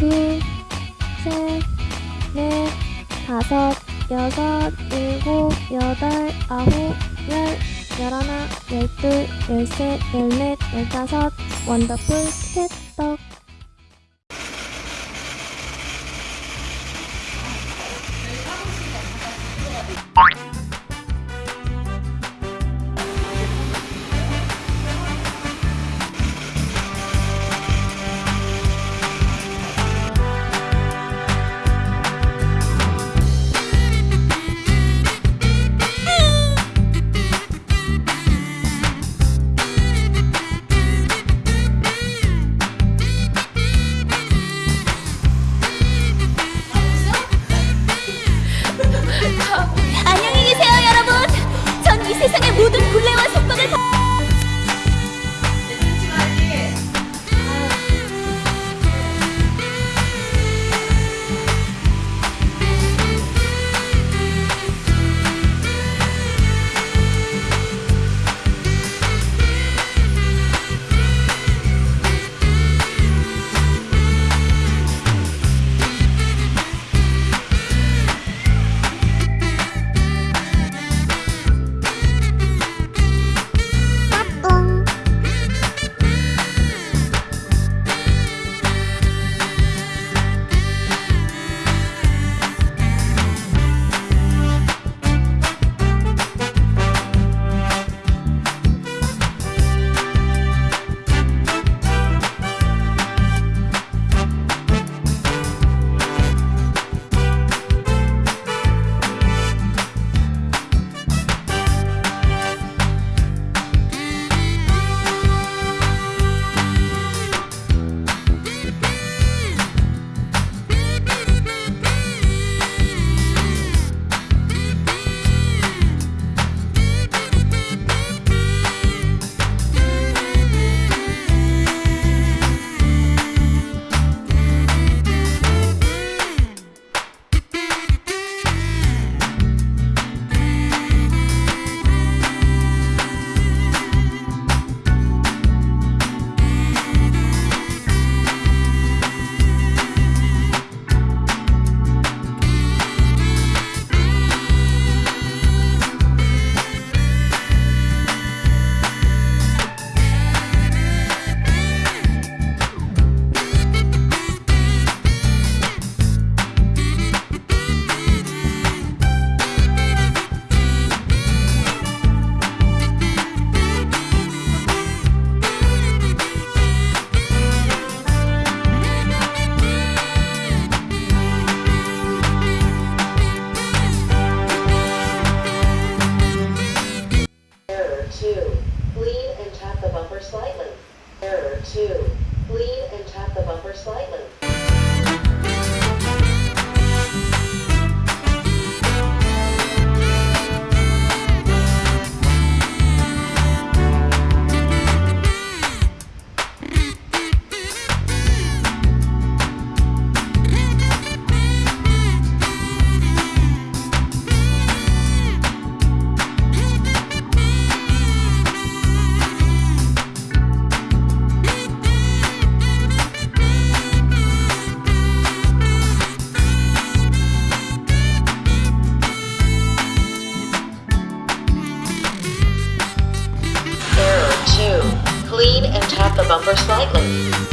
둘, 셋, 넷, 다섯, 여섯, 일곱, 여덟, 아홉, 열, 열하나, 열둘, 열셋, 열넷, 열다섯, 원더풀 캣떡. 안 2. Lean and tap the bumper slightly. Error 2. Lean and tap the bumper slightly. up the bumper slightly.